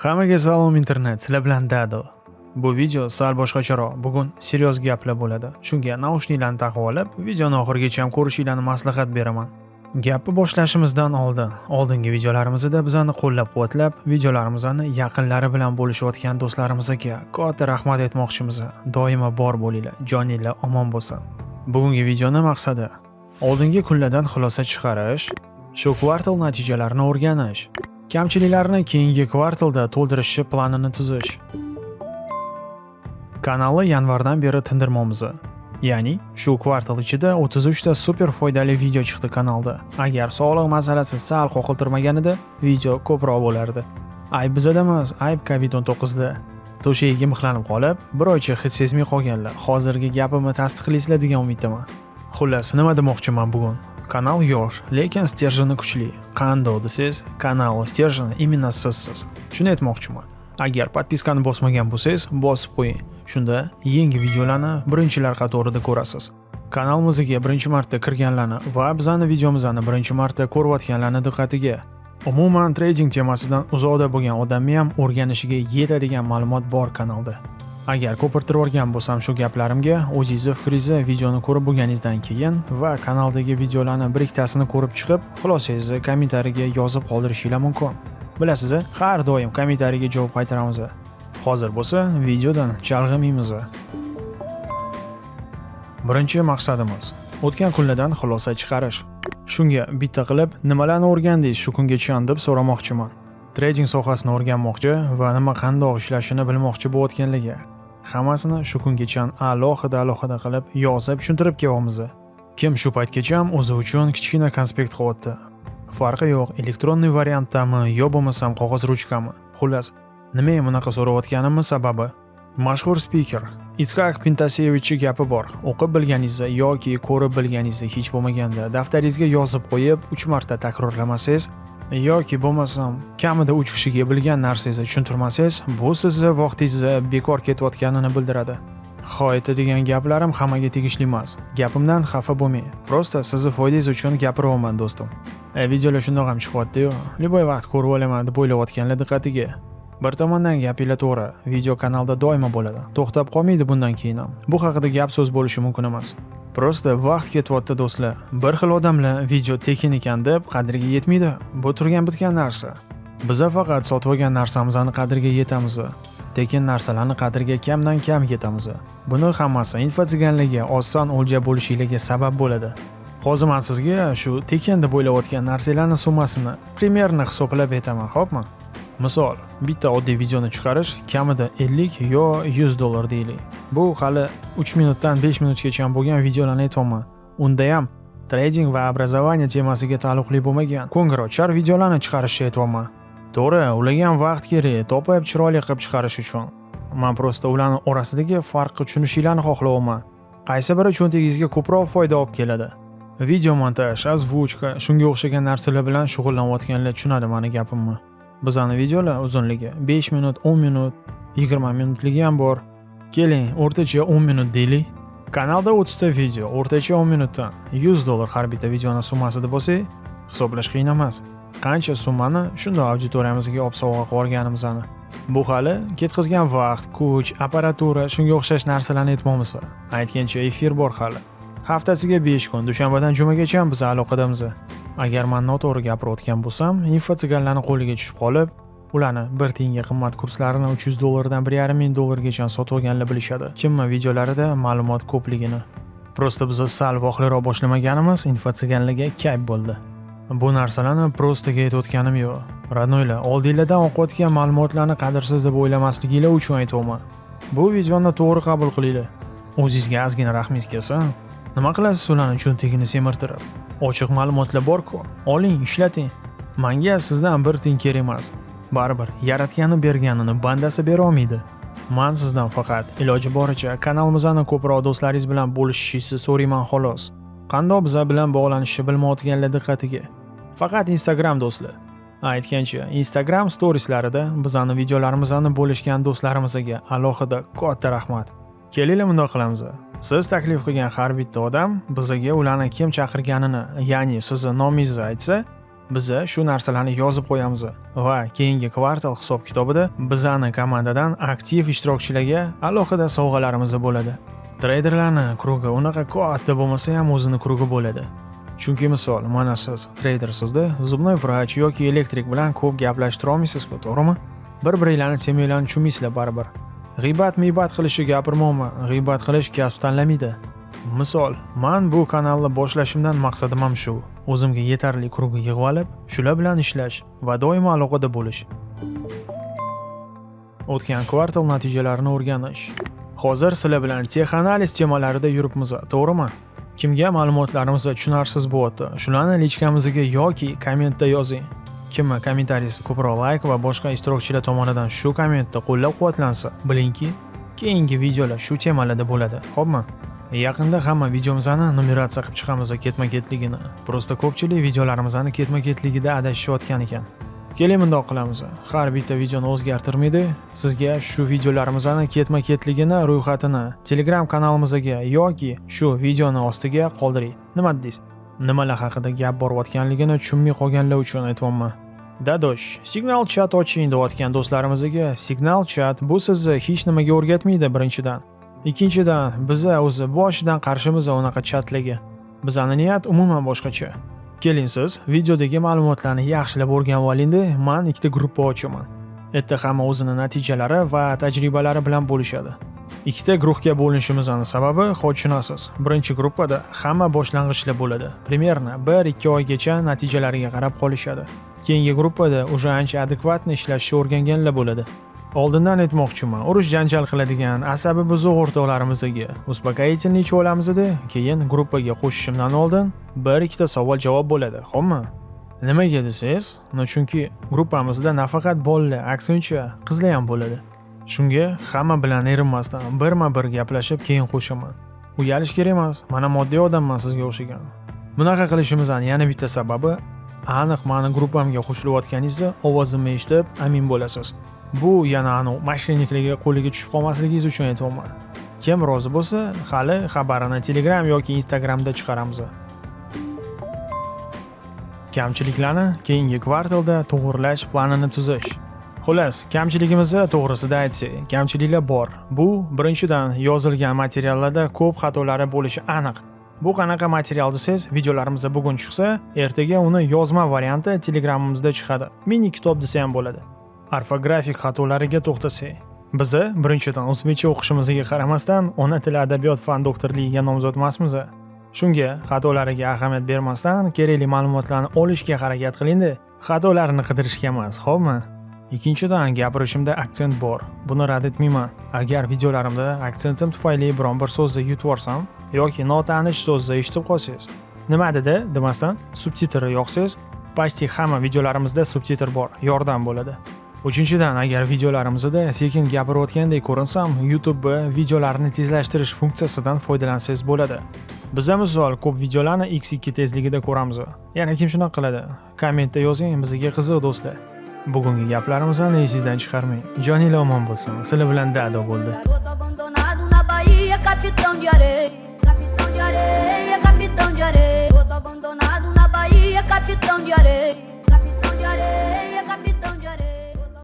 Hammaga salom internet, sizlar bilan Dado. Bu video sal boshqacharoq. Bugun seryoz gaplar bo'ladi. Shunga naushniklarni taqib olib, videoni oxirigacha ham ko'rishinglarni maslahat beraman. Gapni boshlashimizdan oldin, oldingi videolarimizda bizani qo'llab-quvvatlab, videolarimizni yaqinlari bilan bo'lishayotgan do'stlarimizga katta rahmat aytmoqchimiz. Doimo bor bo'linglar, joninglar omon bo'lsin. Bugungi videoni maqsadi oldingi kunlardan xulosa chiqarish, shu kvartal natijalarini o'rganish, kamchiliklarni keyingi kvartalda to'ldirishi planini tuzish. Kanalni yanvardan beri tindirmoqmiz. Ya'ni shu kvartal ichida 33 ta super foydali video chiqdi kanalda. Agar sog'liq masalasi sal qoqiltirmaganida video ko'proq bo'lardi. Ayb bizada emas, ayb Covid-19 da. To'shagiga mixlanib qolib, bir oycha hid sezmay qolganlar. Hozirgi gapimni tasdiqlaysizlar degan umiddaman. Xullas, nima demoqchiman bugun? Kanal yosh, lekin stержeni kuchli. Qandoq desangiz, kanal stержeni именно sizsiz. Shuni aytmoqchiman. Agar podpiskani bosmagan bo'lsangiz, bosib qo'ying. Shunda yangi videolarni birinchilar qatorida ko'rasiz. Kanalimizga birinchi marta kirganlarni va bizani videomizni birinchi marta ko'rayotganlarni diqqatiga Umuman trading temasidan uzoqda bo'lgan odamni ham o'rganishiga yetadigan ma'lumot bor kanalda. Agar ko'pirtirib yuborgan bo'lsam shu gaplarimga o'zingizni fikringizni videoni ko'rib bo'lganingizdan keyin va kanaldagi videolarni bir ikkitasini ko'rib chiqib, xulosangizni kommentariyaga yozib qoldirishinglar mumkin. Bilasiz, har doim kommentariyaga javob qaytaramiz. Hozir bo'lsa, videodan chalg'imaymiz. Birinchi maqsadimiz o'tgan kunlardan xulosa chiqarish. Shunga bitta qilib nimalarni o'rgandingiz shu kungacha deb so'ramoqchiman. Trading sohasini o'rganmoqchi va nima qandoq ishlashini bilmoqchi bo'layotganligi. Hammasini shu kungacha alohida alohida qilib yozib tushuntirib kelyapmiz. Kim shu paytgacha ham o'zi uchun kichkina konspekt qilyapti. Farqi yo'q, elektronniy variantdami yo bo'lmasam qog'oz ruchkami. Xullas, nimaga bunaqa so'rayotganimni sababi mashhur spiker Iskak Pintasevichning gapi bor. O'qib bilganingizda yoki ko'rib bilganingizda hech bo'lmaganda daftaringizga yozib qo'yib 3 marta takrorlamasangiz yoki bo'lmasam kamida 3 kishiga bilgan narsangizni tushuntirmasangiz, bu sizni vaqtingizni bekor ketayotganini bildiradi. Ho, degan gaplarim hammaga tegishli emas. Gapimdan xafa bo'lmang. Prosta sizni foydangiz uchun gapiryapman do'stim. E, videolar shundoq ham chiqyapti-yu. Liboy vaqt ko'rib olaman deb o'ylayotganlar diqqatiga. Bir tomondan gapinglar to'g'ri, video kanalda doimo bo'ladi. To'xtab qolmaydi bundan keyin ham. Bu haqida gap so'z bo'lishi mumkin emas. Prosta vaqt ketyapti do'stlar. Bir xil odamlar video tekin ekan deb qadriga yetmaydi. Bu turgan bitgan narsa. Biza faqat sotib olgan narsamizni qadriga yetamiz. Tekin narsalarni qadriga kamdan kam yetamiz. Buni hammasi infotsiganlarga oson o'lja bo'lishinglarga sabab bo'ladi. Hozir men sizga shu tekin deb o'ylayotgan narsalarning summasini primerni hisoblab aytaman, xo'pmi? Misol, bitta oddiy videoni chiqarish kamida 50 yo 100 dollar deylik. Bu hali 3 minutdan 5 minutgacha bo'lgan videolarni aytyapman. Unda ham trading va образование temasiga taalluqli bo'lmagan ko'ngilochar videolarni chiqarishni aytyapman. To'g'ri, ularga ham vaqt kerak, topib chiroyli qilib chiqarish uchun. Men prosta ularning orasidagi farqni tushunishinglarni xohlayapman. Qaysi biri cho'ntagingizga ko'proq foyda olib keladi? Video montaj, ozvuchka, shunga o'xshagan narsalar bilan shug'ullanayotganlar tushunadi meni gapimni. Bizani videolar uzunligi 5 minut, 10 minut, 20 minutligi ham bor. Keling, o'rtacha 10 minut deylik. Kanalda 30 ta video, o'rtacha 10 minutdan 100 dollar har bitta videoni summasi deb bo'lsa, hisoblash qiyin emas. Qancha summani shundoq auditoriyamizga olib sovg'a qilib olganimizni. Bu hali ketkazgan vaqt, kuch, apparatura, shunga o'xshash narsalarni aytmoqmiz. Aytgancha efir bor hali. Haftasiga 5 kun, dushanbadan jumagacha biz aloqadamiz. Agar men noto'g'ri gapirayotgan bo'lsam, infotsiganlarning qo'liga tushib qolib, ularni bir tiyinga qimmat kurslarini 300 dollardan 1,5 ming dollargacha sotib olganlar bilishadi. Kimma videolarida ma'lumot ko'pligini. Prosta biz sal voqliroq boshlamaganimiz infotsiganlarga kayf bo'ldi. Bu narsalarni prostaga aytayotganim yo'q. Radnoylar, oldinglardan o'qiyotgan ma'lumotlarni qadrsiz deb o'ylamasliginglar uchun aytyapman. Bu videoni to'g'ri qabul qilinglar. O'zingizga ozgina rahmingiz kelsa, nima qilasiz ularni cho'ntagini semirtirib? Ochiq ma'lumotlar bor-ku, oling, ishlating. Menga sizdan bir tiyin kerak emas. Baribir yaratgani berganini bandasi bera olmaydi. Men sizdan faqat iloji boricha kanalimizni ko'proq do'stlaringiz bilan bo'lishishingizni so'rayman xolos. Qandoq biza bilan bog'lanishni bilmayotganlar diqqatiga. Faqat Instagram do'stlar. Aytgancha, Instagram storieslarida bizani videolarimizni bo'lishgan do'stlarimizga alohida katta rahmat. Kelinglar bundoq qilamiz. Siz taklif qilgan har bitta odam bizaga ularni kim chaqirganini, ya'ni sizni nomingizni aytsa, biza shu narsalarni yozib qo'yamiz. Va keyingi kvartal hisob kitobida bizani komandadan aktiv ishtirokchilarga alohida sovg'alarimiz bo'ladi. Treyderlarni krugi unaqa katta bo'lmasa ham o'zini krugi bo'ladi. Chunki misol mana siz treydersizda zubnoy vrach yoki elektrik bilan ko'p gaplashtira olmaysizku to'g'rimi? Bir biringlarni temanglarni tushunmaysizlar baribir. G'iybat miybat qilishni gapirmoqman g'iybat qilish kasb tanlamaydi misol man bu kanalni boshlashimdan maqsadim ham shu. O'zimga yetarli krug yig'ib olib shular bilan ishlash va doimo aloqada bo'lish. O'tgan kvartal natijalarini o'rganish. Hozir sizlar bilan texanaliz temalarida yuribmiz to'g'rimi? Kimga ma'lumotlarimiz tushunarsiz bo'lyapti? Shularni lichkamizga yoki kommentda yozing. Kim kommentariyasi ko'proq layk va boshqa ishtirokchilar tomonidan shu kommentda qo'llab quvvatlansa bilingki keyingi videolar shu temalarda bo'ladi. Xo'pmi yaqinda hamma videomizni numeratsiya qilib chiqamiz ketma ketligini просто ko'pchilik videolarimizni ketma ketligida adashishayotgan ekan. Keling bundoq qilamiz. Har bitta videoni o'zgartirmaydi. Sizga shu videolarimizni ketma ketligini ro'yxatini telegram kanalimizga yoki shu videoni ostiga qoldiring. Nima deysiz nimalar haqida gap borayotganligini tushunmay qolganlar uchun aytyapman dadosh signal chat oching deyotgan do'stlarimizga. Signal chat bu sizni hech nimaga o'rgatmaydi birinchidan. Ikkinchidan biza o'zi boshidan qarshimiz unaqa chatlarga. Bizani niyat umuman boshqacha. Keling siz videodagi ma'lumotlarni yaxshilab o'rganib olingda man ikkita gruppa ochaman. Erta hamma o'zini natijalari va tajribalari bilan bo'lishadi. Ikkita guruhga bo'linishimizni sababi hozir tushunasiz birinchi gruppada hamma boshlang'ichlar bo'ladi. Примерно bir ikki oygacha natijalariga qarab qolishadi. Keyingi gruppada уже ancha adekvatni ishlashni o'rganganlar bo'ladi. Oldindan aytmoqchiman urush janjal qiladigan asabi buzuq o'rtoqlarimizga успокоительный ichib olamizda keyin gruppaga qo'shishimdan oldin bir ikkita savol javob bo'ladi. Xo'pmi nimaga desangiz no chunki gruppamizda nafaqat bolalar aksincha qizlar ham bo'ladi. Shunga hamma bilan erinmasdan birma bir gaplashib keyin qo'shaman. Uyalish kerak emas mana moddiy odamman sizga o'xshagan. Bunaqa qilishimizni yana bitta sababi aniq mani gruppamga qo'shilayotganingizda ovozimni eshitib amin bo'lasiz. Bu yana anavi mошенникlarga qo'liga tushib qolmasligingiz uchun aytyapman. Kim rozi bo'lsa hali xabarini telegram yoki instagramda chiqaramiz. Kamchiliklarni keyingi kvartalda to'g'irlash planini tuzish. Xullas kamchiligimizni to'g'risida aytsak kamchiliklar bor. Bu birinchidan yozilgan materiallarda ko'p xatolari bo'lishi aniq. Bu qanaqa material desangiz videolarimiz bugun chiqsa ertaga uni yozma varianti telegramimizda chiqadi. Mini kitob desa ham bo'ladi. Orfografik xatolariga to'xtasak biza birinchidan o'zbekcha o'qishimizga qaramasdan ona tili adabiyot fan doktorligiga nomzod emasmiz. Shunga xatolariga ahamiyat bermasdan kerakli ma'lumotlarni olishga harakat qilingda xatolarni qidirishga emas xo'pmi ikkinchidan gapirishimda aksent bor. Buni rad etmayman. Agar videolarimda aksentim tufayli biron bir so'zni yutib yuborsam yoki notanish so'zni eshitib qolsangiz nima dedi? Demasdan subtitr yoqsangiz почти hamma videolarimizda subtitr bor yordam bo'ladi. Uchinchidan agar videolarimizda sekin gapirayotgandek ko'rinsam youtube videolarni tezlashtirish funksiyasidan foydalansangiz bo'ladi. Biza misol ko'p videolarni x2 tezligida ko'ramiz. Yana kim shunaqa qiladi? Kommentda yozing bizga qiziq do'stlar. bugungi gaplarimizni esingizdan chiqarmang. Joninglar omon bo'lsin sizlar bilan dado bo'ldi. Capitão de areia, capitão de areia.